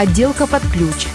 отделка под ключ,